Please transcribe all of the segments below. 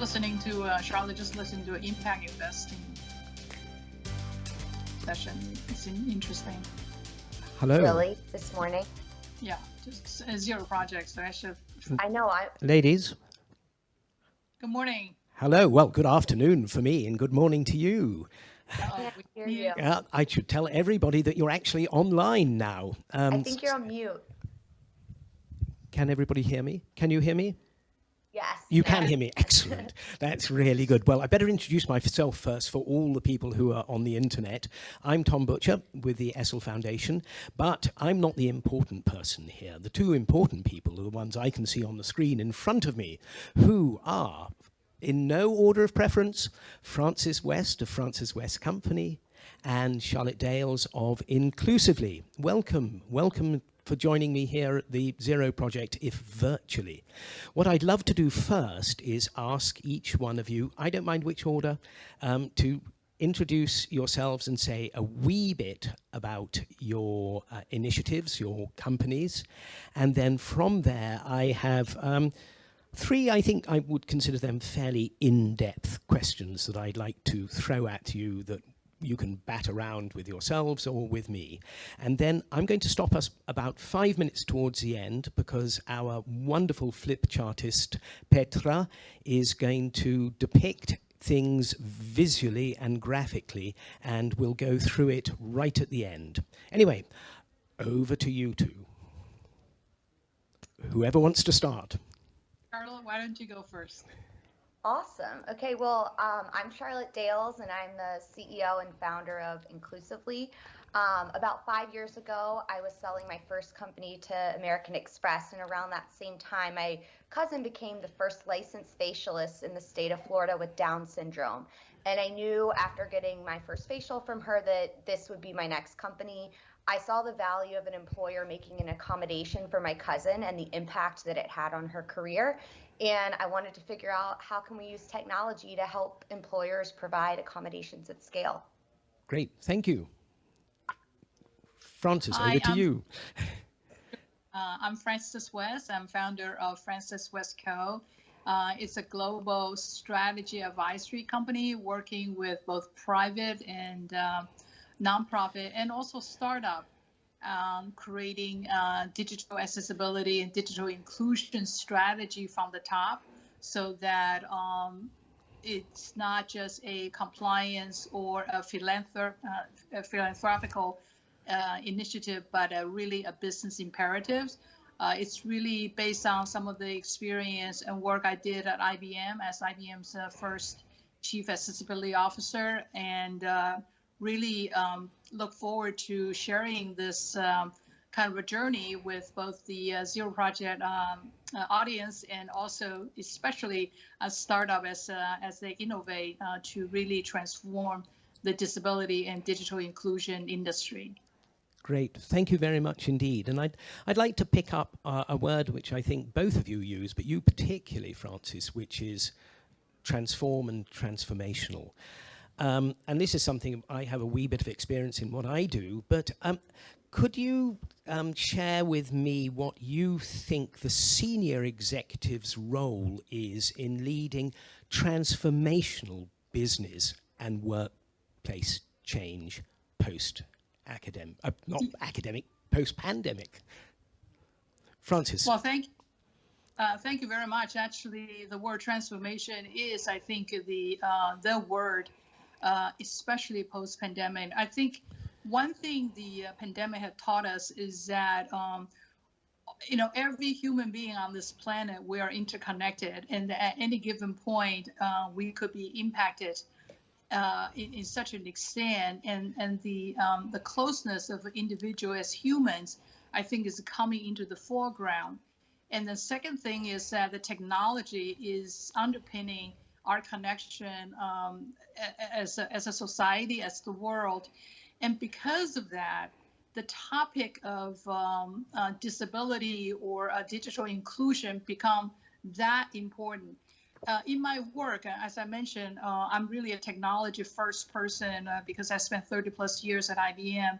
listening to uh, Charlotte just listened to an impact investing session. It's interesting. Hello. Really, this morning? Yeah, just zero projects. So I should. I know. I Ladies. Good morning. Hello. Well, good afternoon for me and good morning to you. Uh, can't hear you. Uh, I should tell everybody that you're actually online now. Um, I think you're on mute. Can everybody hear me? Can you hear me? Yes. You can hear me. Excellent. That's really good. Well, I better introduce myself first for all the people who are on the internet. I'm Tom Butcher with the Essl Foundation, but I'm not the important person here. The two important people are the ones I can see on the screen in front of me, who are, in no order of preference, Frances West of Frances West Company and Charlotte Dales of Inclusively. Welcome. Welcome for joining me here at the Zero Project, if virtually. What I'd love to do first is ask each one of you, I don't mind which order, um, to introduce yourselves and say a wee bit about your uh, initiatives, your companies, and then from there I have um, three, I think I would consider them fairly in-depth questions that I'd like to throw at you that you can bat around with yourselves or with me. And then I'm going to stop us about five minutes towards the end because our wonderful flip chartist, Petra, is going to depict things visually and graphically and we'll go through it right at the end. Anyway, over to you two. Whoever wants to start. Charlotte, why don't you go first? Awesome. Okay, well, um, I'm Charlotte Dales, and I'm the CEO and founder of Inclusively. Um, about five years ago, I was selling my first company to American Express, and around that same time, my cousin became the first licensed facialist in the state of Florida with Down syndrome. And I knew after getting my first facial from her that this would be my next company. I saw the value of an employer making an accommodation for my cousin and the impact that it had on her career and I wanted to figure out how can we use technology to help employers provide accommodations at scale. Great, thank you. Frances, Hi, over to um, you. Uh, I'm Frances West. I'm founder of Frances West Co. Uh, it's a global strategy advisory company working with both private and uh, nonprofit and also startup um, creating uh, digital accessibility and digital inclusion strategy from the top so that um, it's not just a compliance or a, philanthrop- uh, a philanthropical uh, initiative, but a really a business imperative. Uh, it's really based on some of the experience and work I did at IBM as IBM's uh, first chief accessibility officer and uh, really um, look forward to sharing this um, kind of a journey with both the uh, Zero Project um, uh, audience and also especially a startup as, uh, as they innovate uh, to really transform the disability and digital inclusion industry. Great, thank you very much indeed. And I'd, I'd like to pick up uh, a word which I think both of you use, but you particularly, Frances, which is transform and transformational. Um, and this is something I have a wee bit of experience in what I do, but um, could you um, share with me what you think the senior executive's role is in leading transformational business and workplace change post-academic, uh, not academic, post-pandemic? Frances. Well, thank uh, thank you very much. Actually, the word transformation is, I think, the uh, the word uh, especially post pandemic. I think one thing the uh, pandemic had taught us is that. Um, you know, every human being on this planet, we are interconnected, and at any given point, uh, we could be impacted uh, in, in, such an extent, and and the um, the closeness of individual as humans, I think, is coming into the foreground. And the second thing is that the technology is underpinning our connection um, as, a, as a society, as the world. And because of that, the topic of um, uh, disability or uh, digital inclusion become that important. Uh, in my work, as I mentioned, uh, I'm really a technology first person uh, because I spent 30 plus years at IBM.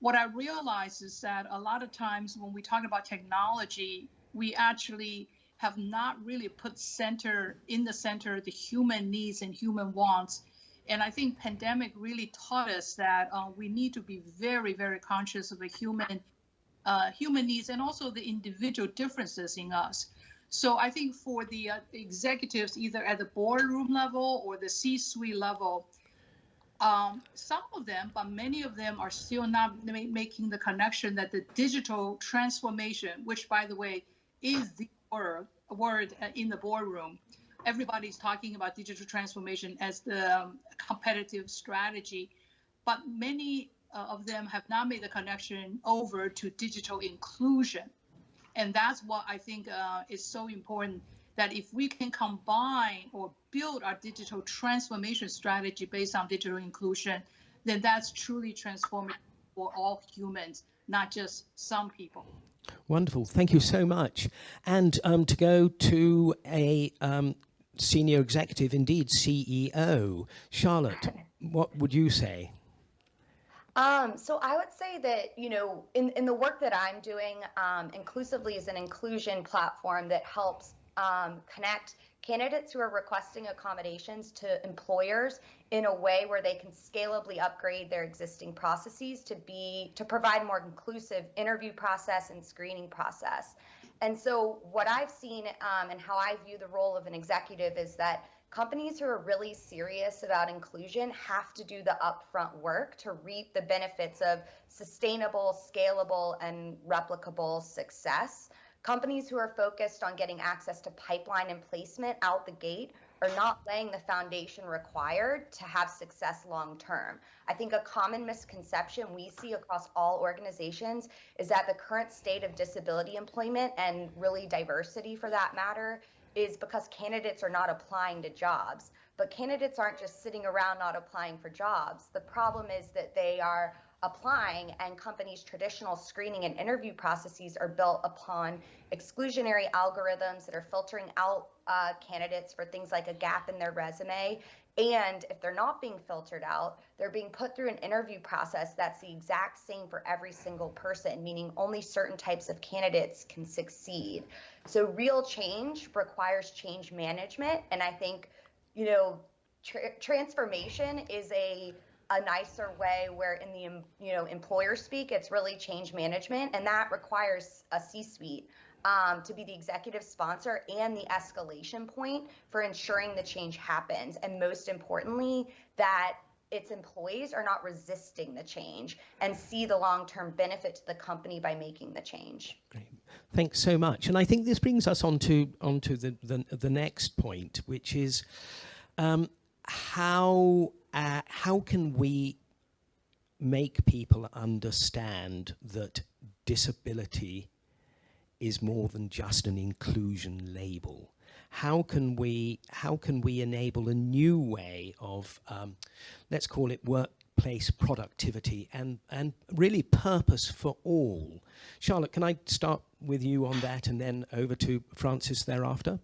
What I realize is that a lot of times when we talk about technology, we actually have not really put center in the center the human needs and human wants. And I think pandemic really taught us that uh, we need to be very, very conscious of the human uh, human needs and also the individual differences in us. So I think for the uh, executives, either at the boardroom level or the C-suite level, um, some of them, but many of them are still not ma- making the connection that the digital transformation, which by the way is the word, word uh, in the boardroom, everybody's talking about digital transformation as the um, competitive strategy, but many uh, of them have not made the connection over to digital inclusion. And that's what I think uh, is so important that if we can combine or build our digital transformation strategy based on digital inclusion, then that's truly transformative for all humans, not just some people. Wonderful. Thank you so much. And um, to go to a um, senior executive, indeed CEO, Charlotte, what would you say? Um, so I would say that, you know, in, in the work that I'm doing, um, Inclusively is an inclusion platform that helps um, connect candidates who are requesting accommodations to employers in a way where they can scalably upgrade their existing processes to be to provide more inclusive interview process and screening process. And so what I've seen um, and how I view the role of an executive is that companies who are really serious about inclusion have to do the upfront work to reap the benefits of sustainable, scalable, and replicable success. Companies who are focused on getting access to pipeline and placement out the gate are not laying the foundation required to have success long term. I think a common misconception we see across all organizations is that the current state of disability employment and really diversity for that matter is because candidates are not applying to jobs. But candidates aren't just sitting around not applying for jobs. The problem is that they are applying and companies' traditional screening and interview processes are built upon exclusionary algorithms that are filtering out uh, candidates for things like a gap in their resume. And if they're not being filtered out, they're being put through an interview process that's the exact same for every single person, meaning only certain types of candidates can succeed. So real change requires change management. And I think, you know, tra- transformation is a a nicer way where in the you know employer speak it's really change management and that requires a c-suite um, to be the executive sponsor and the escalation point for ensuring the change happens and most importantly that its employees are not resisting the change and see the long-term benefit to the company by making the change. Great. Thanks so much. And I think this brings us on to, onto the, the, the next point, which is um, how, uh, how can we make people understand that disability is more than just an inclusion label? How can we how can we enable a new way of um, let's call it workplace productivity and and really purpose for all? Charlotte, can I start with you on that and then over to Frances thereafter?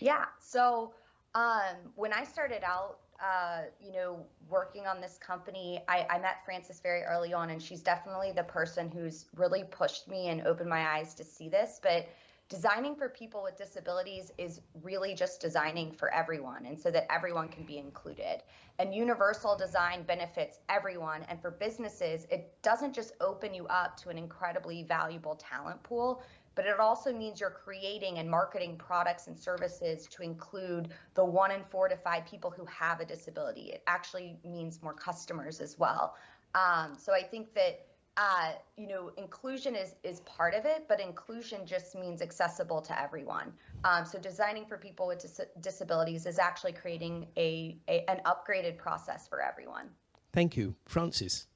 Yeah. So um, when I started out, uh, you know, working on this company, I, I, met Frances very early on, and she's definitely the person who's really pushed me and opened my eyes to see this. But designing for people with disabilities is really just designing for everyone, and so that everyone can be included. And universal design benefits everyone. And for businesses, it doesn't just open you up to an incredibly valuable talent pool, but it also means you're creating and marketing products and services to include the one in four to five people who have a disability. It actually means more customers as well. Um, so I think that uh, you know inclusion is is part of it, but inclusion just means accessible to everyone. Um, so designing for people with dis- disabilities is actually creating a, a an upgraded process for everyone. Thank you, Frances.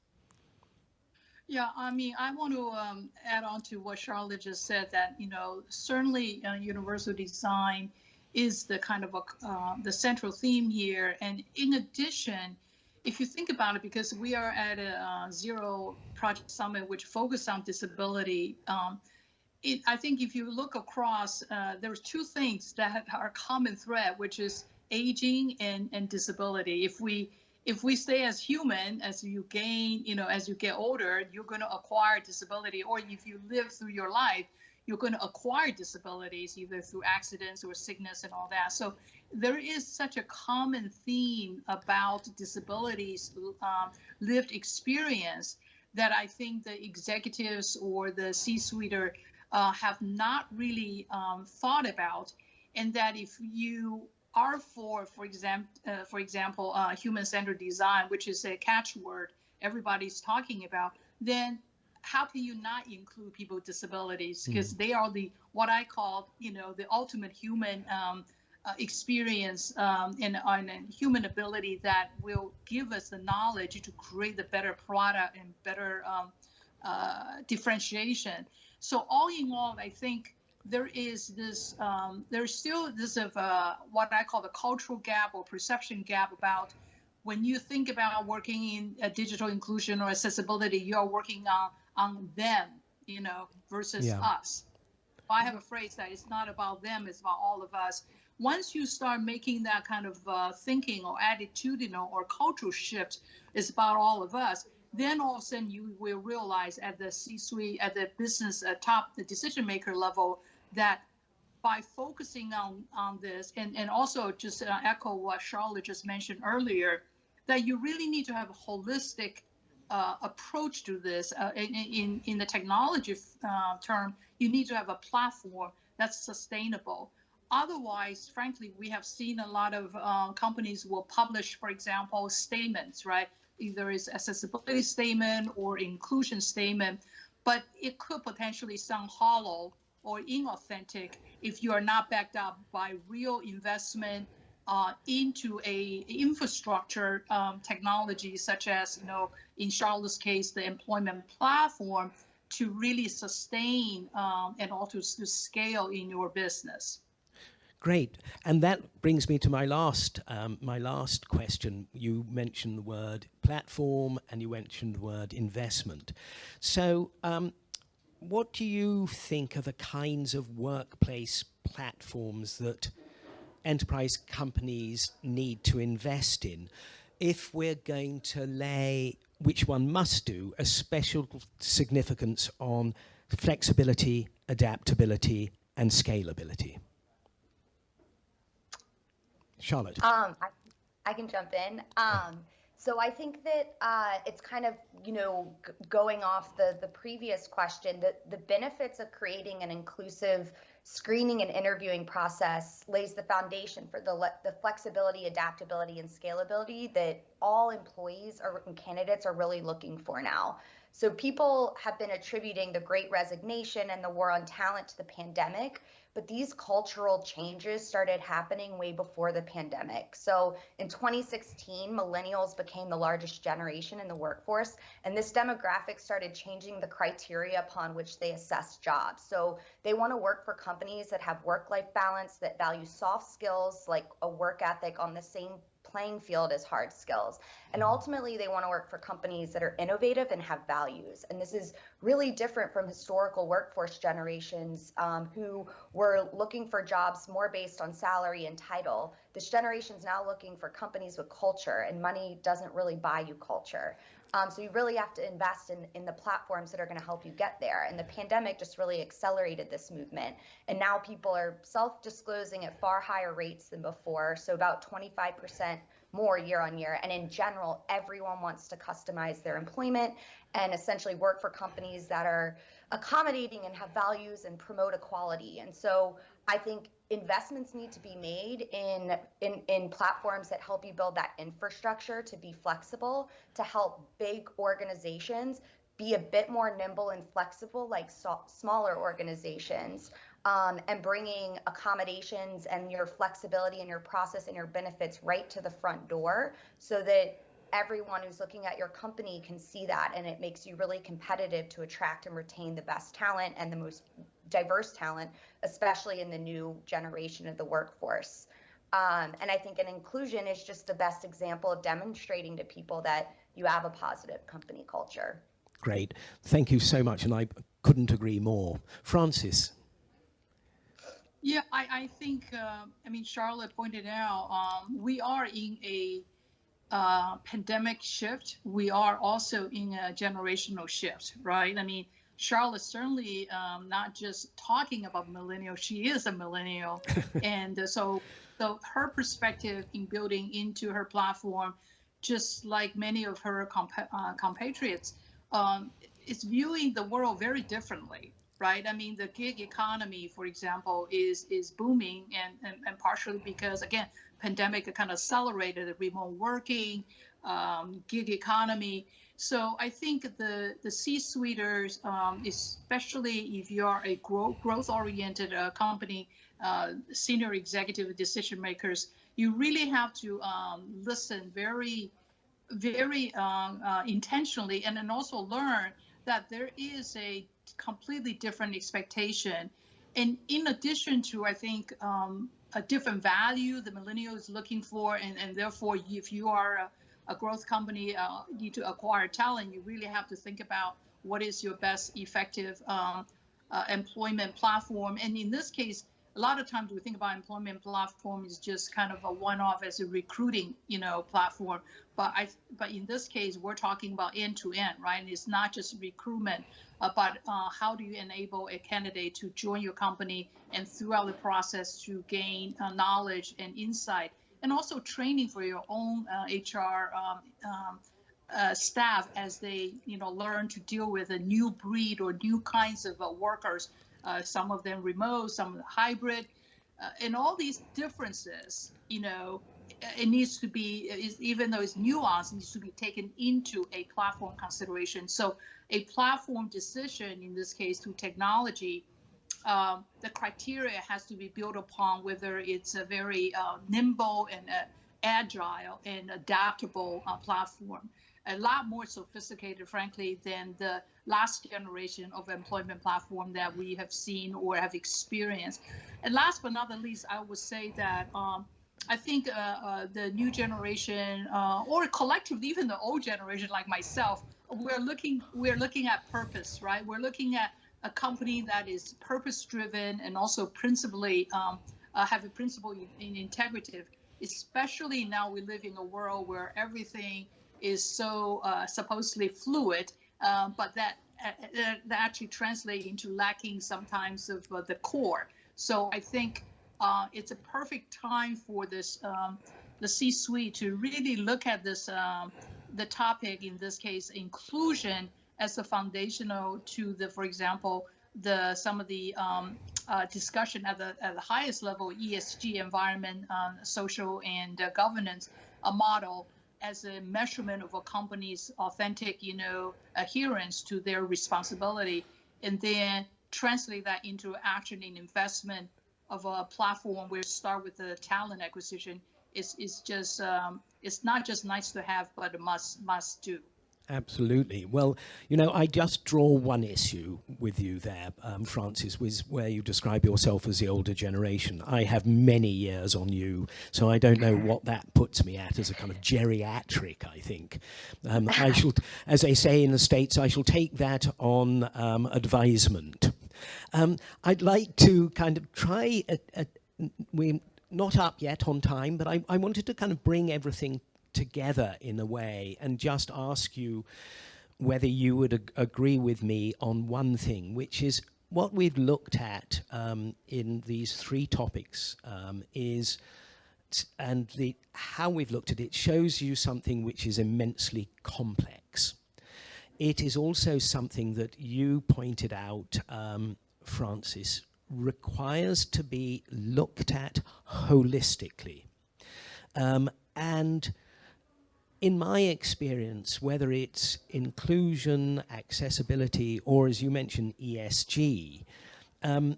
Yeah, I mean, I want to um, add on to what Charlotte just said that, you know, certainly uh, universal design is the kind of a, uh, the central theme here. And in addition, if you think about it, because we are at a uh, zero project summit, which focused on disability, um, it, I think if you look across, uh, there's two things that are common thread, which is aging and, and disability. If we if we stay as human, as you gain, you know, as you get older, you're going to acquire disability. Or if you live through your life, you're going to acquire disabilities either through accidents or sickness and all that. So there is such a common theme about disabilities um, lived experience that I think the executives or the C-suite uh, have not really um, thought about, and that if you are for, for example, uh, for example, uh, human-centered design, which is a catchword everybody's talking about, then how can you not include people with disabilities? Because mm. they are the what I call, you know, the ultimate human um, uh, experience um, and, and, human ability that will give us the knowledge to create the better product and better um, uh, differentiation. So all in all, I think there is this, um, there's still this of uh, what I call the cultural gap or perception gap about when you think about working in a digital inclusion or accessibility, you're working on on them, you know, versus yeah. us. I have a phrase that it's not about them, it's about all of us once you start making that kind of uh, thinking or attitudinal or cultural shift, it's about all of us. Then all of a sudden you will realize at the C-suite, at the business uh, top, the decision maker level, that by focusing on on this, and and also just uh, echo what Charlotte just mentioned earlier, that you really need to have a holistic uh, approach to this. Uh, in, in, in the technology uh, term, you need to have a platform that's sustainable. Otherwise, frankly, we have seen a lot of uh, companies will publish, for example, statements, right? Either it's accessibility statement or inclusion statement, but it could potentially sound hollow or inauthentic if you are not backed up by real investment uh, into a infrastructure um, technology such as, you know, in Charlotte's case, the employment platform to really sustain um, and also to scale in your business. Great, and that brings me to my last um, my last question. You mentioned the word platform, and you mentioned the word investment. So, um, what do you think are the kinds of workplace platforms that enterprise companies need to invest in if we're going to lay, which one must do, a special significance on flexibility, adaptability, and scalability? Charlotte. Um, I, I can jump in. Um, so I think that uh, it's kind of, you know, g- going off the the previous question, that the benefits of creating an inclusive screening and interviewing process lays the foundation for the le- the flexibility, adaptability, and scalability that all employees or and candidates are really looking for now. So people have been attributing the great resignation and the war on talent to the pandemic, but these cultural changes started happening way before the pandemic. So in 2016, millennials became the largest generation in the workforce, and this demographic started changing the criteria upon which they assess jobs. So they want to work for companies that have work life balance, that value soft skills like a work ethic on the same playing field as hard skills. And mm-hmm. ultimately, they want to work for companies that are innovative and have values. And this is really different from historical workforce generations um, who were looking for jobs more based on salary and title. This generation is now looking for companies with culture, and money doesn't really buy you culture. Um, so you really have to invest in, in the platforms that are going to help you get there. And the pandemic just really accelerated this movement. And now people are self disclosing at far higher rates than before. So about 25% more year on year. And in general, everyone wants to customize their employment and essentially work for companies that are accommodating and have values and promote equality. And so I think investments need to be made in, in in platforms that help you build that infrastructure to be flexible to help big organizations be a bit more nimble and flexible like so, smaller organizations um, and bringing accommodations and your flexibility and your process and your benefits right to the front door so that everyone who's looking at your company can see that and it makes you really competitive to attract and retain the best talent and the most diverse talent, especially in the new generation of the workforce. Um, and I think an inclusion is just the best example of demonstrating to people that you have a positive company culture. Great. Thank you so much. And I couldn't agree more. Frances. Yeah, I, I think, uh, I mean, Charlotte pointed out, um, we are in a uh, pandemic shift. We are also in a generational shift, right? I mean, Charlotte certainly um, not just talking about millennial, she is a millennial. and uh, so, so her perspective in building into her platform, just like many of her compa- uh, compatriots, um, is viewing the world very differently, right? I mean, the gig economy, for example, is is booming, and and, and partially because again, pandemic kind of accelerated the remote working, um, gig economy. So I think the the C-suiters, um, especially if you are a growth growth oriented uh, company, uh, senior executive decision makers, you really have to um, listen very, very um, uh, intentionally, and then also learn that there is a completely different expectation. And in addition to, I think, um, a different value the millennial is looking for, and, and therefore, if you are a, a growth company, uh, need to acquire talent, you really have to think about what is your best effective um, uh, employment platform. And in this case, a lot of times we think about employment platform is just kind of a one-off as a recruiting, you know, platform. But I, but in this case, we're talking about end-to-end, right? And it's not just recruitment, uh, but uh, how do you enable a candidate to join your company and throughout the process to gain uh, knowledge and insight, and also training for your own HR uh, um, um, uh, staff as they, you know, learn to deal with a new breed or new kinds of uh, workers uh, some of them remote, some of hybrid, uh, and all these differences, you know, it needs to be, even though it's nuanced, it needs to be taken into a platform consideration. So a platform decision, in this case, through technology, um, the criteria has to be built upon whether it's a very uh, nimble and uh, agile and adaptable uh, platform a lot more sophisticated, frankly, than the last generation of employment platform that we have seen or have experienced. And last but not the least, I would say that um, I think uh, uh, the new generation uh, or collectively, even the old generation like myself, we're looking we're looking at purpose, right? We're looking at a company that is purpose driven and also principally um, uh, have a principle in, in integrative. Especially now we live in a world where everything is so uh, supposedly fluid, uh, but that, uh, that actually translates into lacking sometimes of uh, the core. So I think uh, it's a perfect time for this um, the C-suite to really look at this um, the topic in this case inclusion as a foundational to the, for example, the some of the um, uh, discussion at the at the highest level, ESG, environment, um, social, and uh, governance, a model as a measurement of a company's authentic, you know, adherence to their responsibility, and then translate that into action in investment of a platform where start with the talent acquisition is is just um, it's not just nice to have, but a must must do. Absolutely. Well, you know, I just draw one issue with you there, um, Frances, was where you describe yourself as the older generation. I have many years on you, so I don't know what that puts me at as a kind of geriatric, I think. Um, I shall, as they say in the States, I shall take that on um, advisement. Um, I'd like to kind of try, a, a, we're not up yet on time, but I, I wanted to kind of bring everything together in a way and just ask you whether you would ag agree with me on one thing, which is what we've looked at um, in these three topics um, is, and the, how we've looked at it shows you something which is immensely complex. It is also something that you pointed out, um, Frances, requires to be looked at holistically. Um, and in my experience, whether it's inclusion, accessibility, or as you mentioned, ESG, um,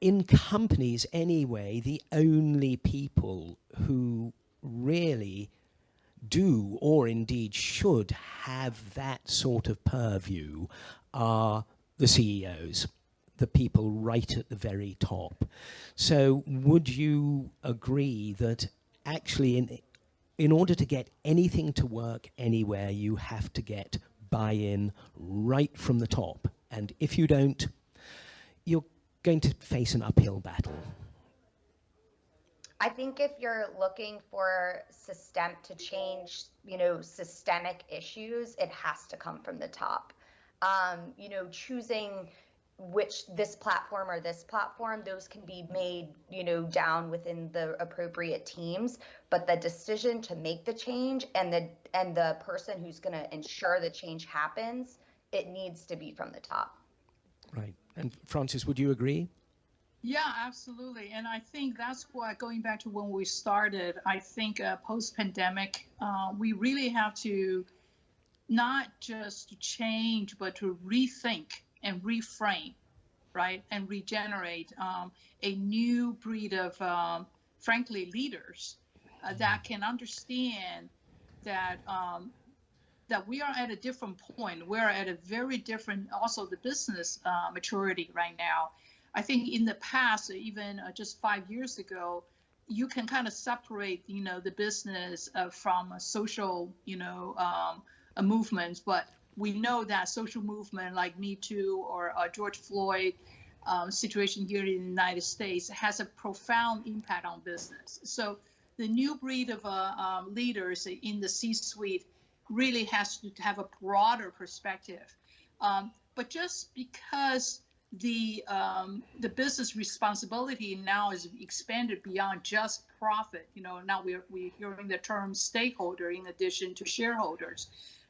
in companies anyway, the only people who really do or indeed should have that sort of purview are the CEOs, the people right at the very top. So would you agree that actually in in order to get anything to work anywhere, you have to get buy-in right from the top. And if you don't, you're going to face an uphill battle. I think if you're looking for system to change, you know, systemic issues, it has to come from the top. um, you know, choosing which this platform or this platform those can be made you know down within the appropriate teams. But the decision to make the change and the and the person who's going to ensure the change happens it needs to be from the top. Right. And Frances, would you agree? Yeah absolutely. And i think that's why going back to when we started i think uh, post pandemic uh, we really have to not just change but to rethink and reframe, right, and regenerate um, a new breed of, um, frankly, leaders uh, that can understand that um, that we are at a different point. We're at a very different, also the business uh, maturity right now. I think in the past, even uh, just five years ago, you can kind of separate, you know, the business uh, from a social, you know, um, a movement. But we know that social movement like Me Too or uh, George Floyd um, situation here in the United States has a profound impact on business. So the new breed of uh, um, leaders in the C-suite really has to have a broader perspective. Um, but just because the um, the business responsibility now is expanded beyond just profit, you know, now we're we're hearing the term stakeholder in addition to shareholders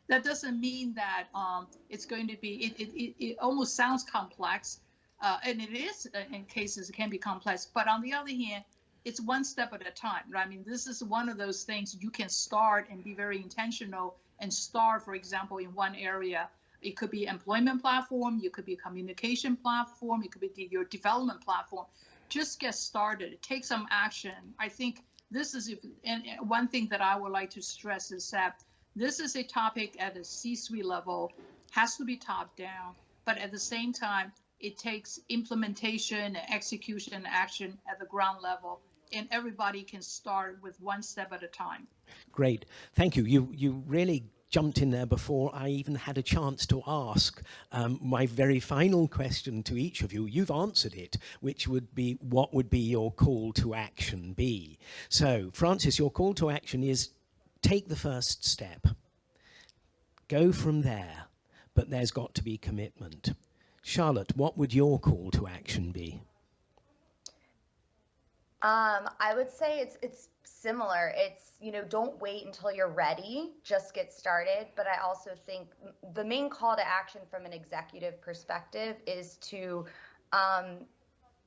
that doesn't mean that um, it's going to be, it, it, it, almost sounds complex, uh, and it is uh, in cases it can be complex, but on the other hand, it's one step at a time, right? I mean, this is one of those things you can start and be very intentional and start, for example, in one area. It could be employment platform, you could be communication platform, it could be your development platform. Just get started, take some action. I think this is, if, and one thing that I would like to stress is that this is a topic at a C-suite level, has to be top down, but at the same time, it takes implementation, execution, action at the ground level, and everybody can start with one step at a time. Great, thank you. You you really jumped in there before I even had a chance to ask um, my very final question to each of you. You've answered it, which would be, what would be your call to action be? So, Frances, your call to action is take the first step. Go from there, but there's got to be commitment. Charlotte, what would your call to action be? Um, I would say it's it's similar. It's you know don't wait until you're ready, just get started. But I also think the main call to action from an executive perspective is to um,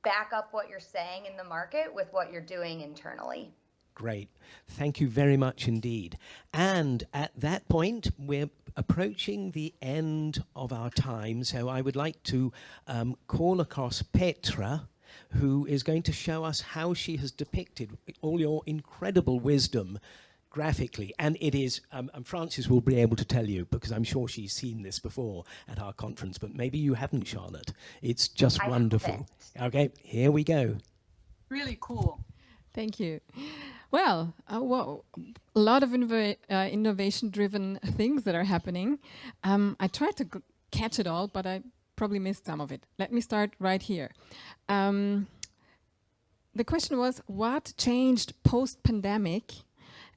back up what you're saying in the market with what you're doing internally. Great. Thank you very much indeed. And at that point, we're approaching the end of our time. So I would like to um, call across Petra, who is going to show us how she has depicted all your incredible wisdom graphically. And it is, um, and Frances will be able to tell you, because I'm sure she's seen this before at our conference, but maybe you haven't, Charlotte. It's just I wonderful. Okay, here we go. Really cool. Thank you. Well, uh, well, a lot of uh, innovation-driven things that are happening. Um, I tried to catch it all, but I probably missed some of it. Let me start right here. Um, the question was, what changed post-pandemic?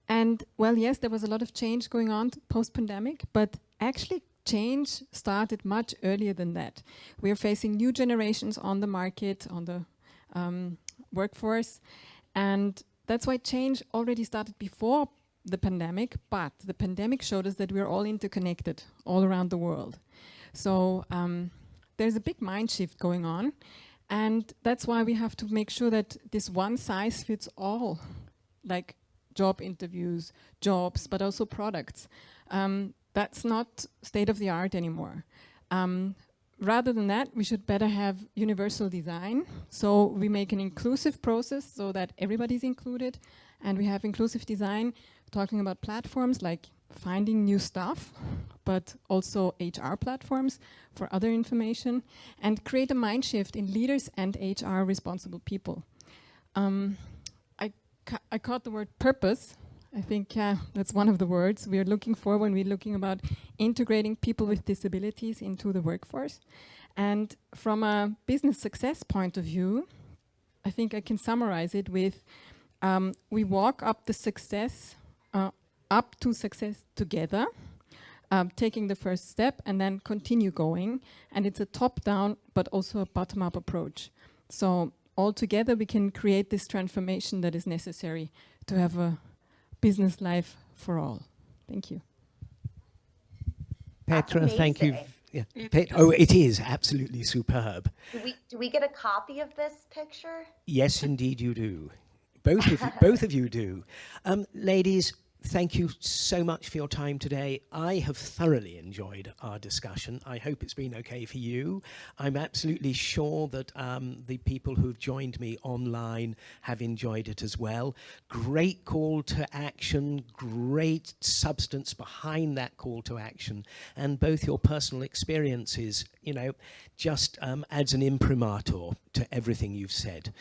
And well, yes, there was a lot of change going on post-pandemic, but actually change started much earlier than that. We are facing new generations on the market, on the um, workforce, and that's why change already started before the pandemic, but the pandemic showed us that we're all interconnected all around the world. So um, there's a big mind shift going on. And that's why we have to make sure that this one size fits all, like job interviews, jobs, but also products. Um, that's not state of the art anymore. Um, rather than that, we should better have universal design. So we make an inclusive process so that everybody's included. And we have inclusive design talking about platforms like finding new stuff, but also HR platforms for other information and create a mind shift in leaders and HR responsible people. Um, I, ca I caught the word purpose I think uh, that's one of the words we are looking for when we're looking about integrating people with disabilities into the workforce. And from a business success point of view, I think I can summarize it with um, we walk up the success, uh, up to success together. um, taking the first step and then continue going. And it's a top-down, but also a bottom-up approach. So all together, we can create this transformation that is necessary to have a business life for all. Thank you. That's Petra, thank you. Yeah. Pet- oh, it is absolutely superb. Do we do we get a copy of this picture? Yes, indeed, you do. Both of you, both of you do. Um, ladies, thank you so much for your time today. I have thoroughly enjoyed our discussion. I hope it's been okay for you. I'm absolutely sure that um, the people who've joined me online have enjoyed it as well. Great call to action, great substance behind that call to action, and both your personal experiences, you know, just um, adds an imprimatur to everything you've said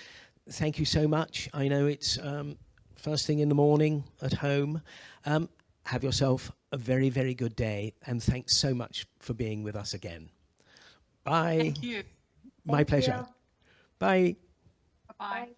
thank you so much. I know it's um, first thing in the morning at home. Um, have yourself a very, very good day, and thanks so much for being with us again. Bye. Thank you. My Thank pleasure. you. Bye. Bye.